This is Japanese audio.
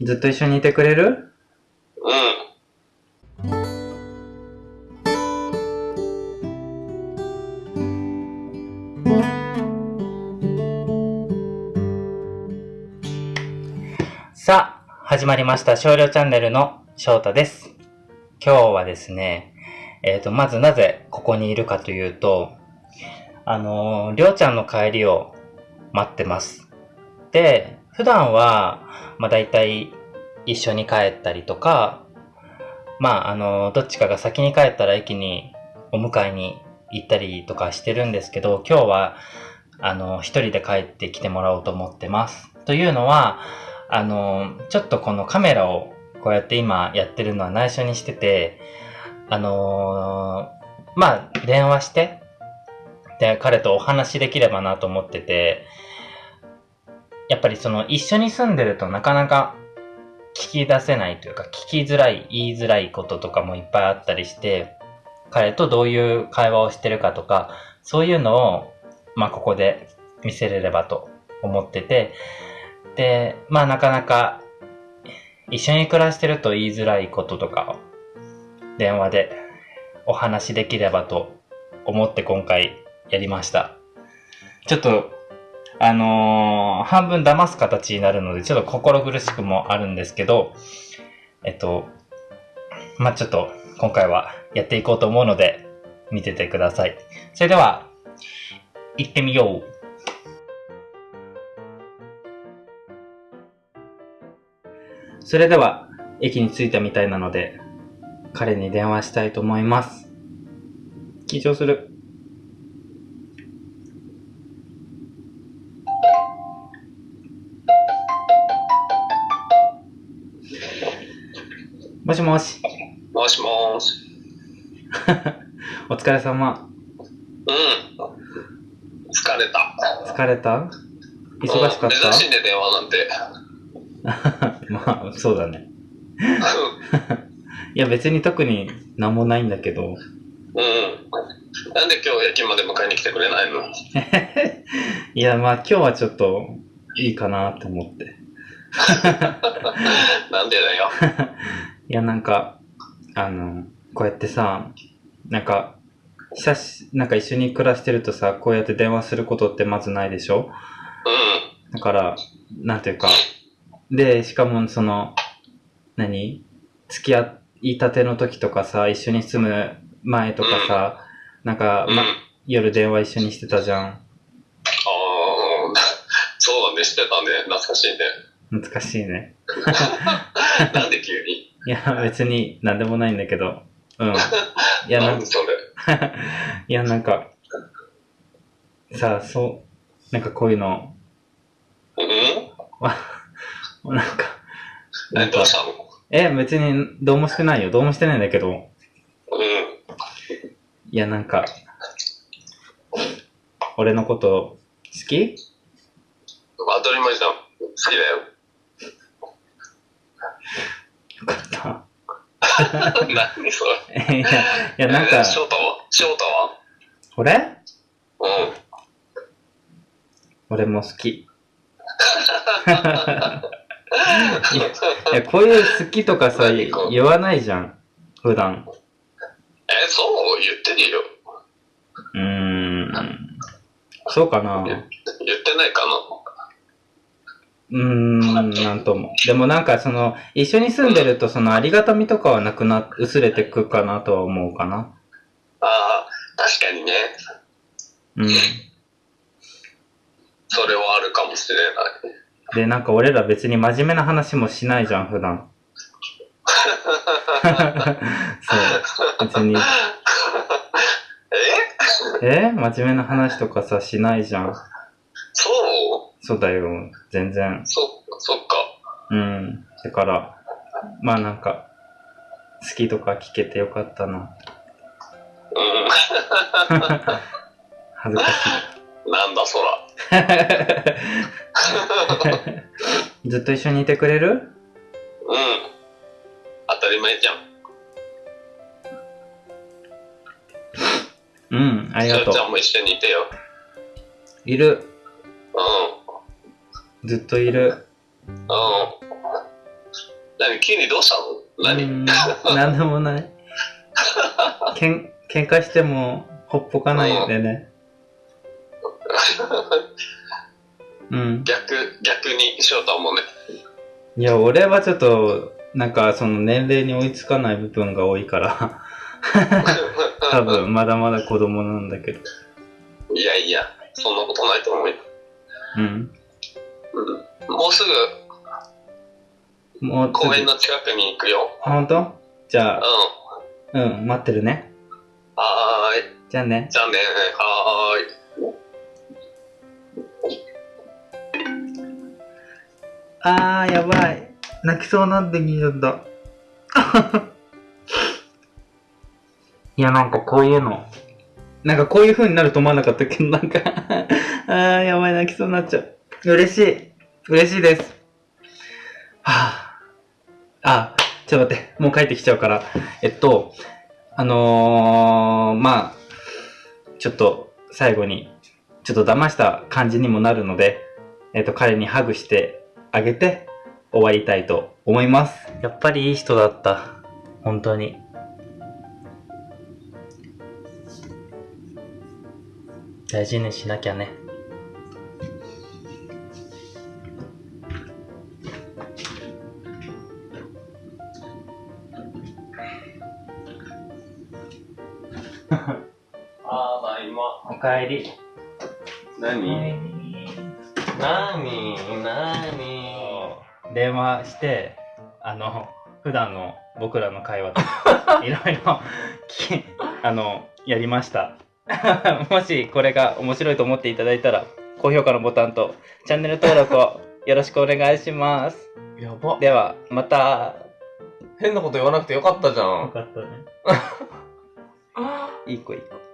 ずっと一緒にいてくれる？うん。さあ、始まりました。少量チャンネルの翔太です。今日はですね、えっ、と、まずなぜここにいるかというと、あのー、りょうちゃんの帰りを待ってます。で、普段は、まあ大体一緒に帰ったりとか、まああの、どっちかが先に帰ったら駅にお迎えに行ったりとかしてるんですけど、今日は、あの、一人で帰ってきてもらおうと思ってます。というのは、あの、ちょっとこのカメラをこうやって今やってるのは内緒にしてて、あのーまあ、電話して、で、彼とお話しできればなと思ってて、やっぱりその一緒に住んでるとなかなか聞き出せないというか、聞きづらい、言いづらいこととかもいっぱいあったりして、彼とどういう会話をしてるかとか、そういうのを、まあ、ここで見せれればと思ってて、で、まあなかなか一緒に暮らしてると言いづらいこととかを電話でお話しできればと思って今回やりました。ちょっと、あのー半分騙す形になるのでちょっと心苦しくもあるんですけど、えっと、まあちょっと今回はやっていこうと思うので見ててください。それでは、行ってみよう。それでは、駅に着いたみたいなので、彼に電話したいと思います。緊張する。しもし、もしもーし。お疲れ様。うん。疲れた。疲れた？忙しかっうん珍しいね、電話なんて。た まあ、そうだね。いや、別に特になんもないんだけど、うん。なんで今日駅まで迎えに来てくれないの？いや、まあ今日はちょっといいかなって思って。なんでだよ。いや、なんか、あの、こうやってさ、なんか、久し、なんか一緒に暮らしてるとさ、こうやって電話することってまずないでしょ？うだから、なんていうか、で、しかもその、何？付き合いたての時とかさ、一緒に住む前とかさ、なんか。まあ、夜電話一緒にしてたじゃん。あーそうだね、してたね。懐かしいね。懐かしいね。なんで急に？いや、別になんでもないんだけど。うん。いや、なんなんでそれ？いや、なんか、さあ、そう、なんかこういうの、うん？わ なんか、なんかえ、別にどうもしてないよ。どうもしてないんだけど、うん。いや、なんか、俺のこと好き？当たり前じゃん。好きだよ。よかった。何それ？いや、いや、なんかえー、翔太は？翔太は？俺？うん。俺も好き。いや、こういう好きとかさ、言わないじゃん。普段。え、そう？言ってるよ。うーん。そうかな言ってないかなうーん、なんとも。でもなんかその、一緒に住んでるとそのありがたみとかはなくな、薄れてくかなとは思うかな。ああ、確かにね。うん。それはあるかもしれない。で、なんか俺ら別に真面目な話もしないじゃん、普段。そう。別に。え？え？真面目な話とかさ、しないじゃん。そうだよ。全然。そ、そっか。うん。だから、まあなんか、好きとか聞けてよかったな。うん。恥ずかしい。なんだそら。ずっと一緒にいてくれる？うん。当たり前じゃん。うん、ありがとうち。ゃんも一緒にいてよ。いる。うずっといる。ん。うん。何急にどうしたの？何、うーんなんでもない。けん、喧嘩しても、ほっぽかないでね。うん。逆、逆に翔太もね。いや、俺はちょっと、なんか、その年齢に追いつかない部分が多いから、多分、まだまだ子供なんだけど。いやいや、そんなことないと思うよ。うん。うん。もうすぐもう、公園の近くに行くよ。あ、ほんとじゃうあ、ん。うん、待ってるね。はーい。じゃあね。じゃあね、はーい。あー、やばい。泣きそうなんできちゃった。いや、なんかこういうの。なんかこういう風になると思わなかったけど、なんか あー、やばい、泣きそうになっちゃう。嬉しい。嬉しいです。はぁ、あ。あ、ちょっと待って。もう帰ってきちゃうから。えっと、あのー、まあ、ちょっと最後に、ちょっと騙した感じにもなるので、えっと、彼にハグしてあげて終わりたいと思います。やっぱりいい人だった。本当に。大事にしなきゃね。あー、た今。おかえり。何？何？何？電話して、あの、普段の僕らの会話と いろいろきあの、やりました。もしこれが面白いと思っていただいたら、高評価のボタンとチャンネル登録をよろしくお願いします。やば。では、また。変なこと言わなくてよかったじゃん。かったね。いい子いい子。